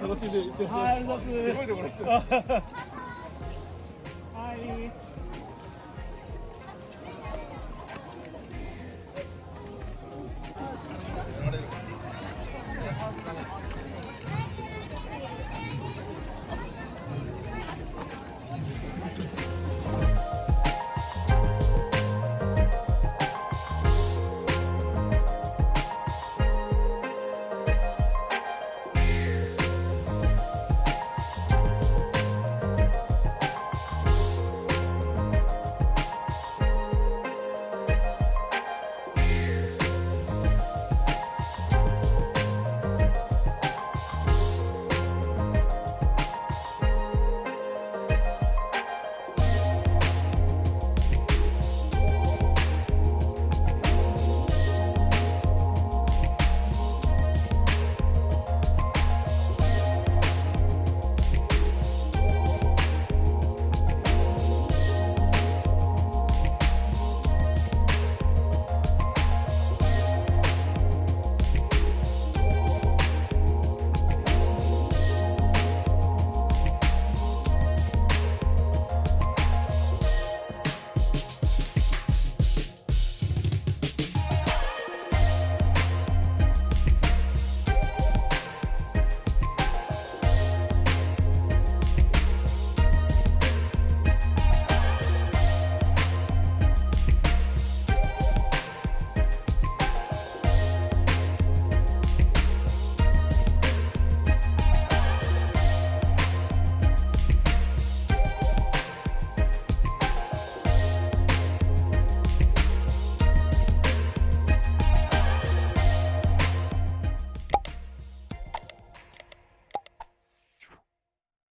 楽しんでいってほしい。はい、とす。はい。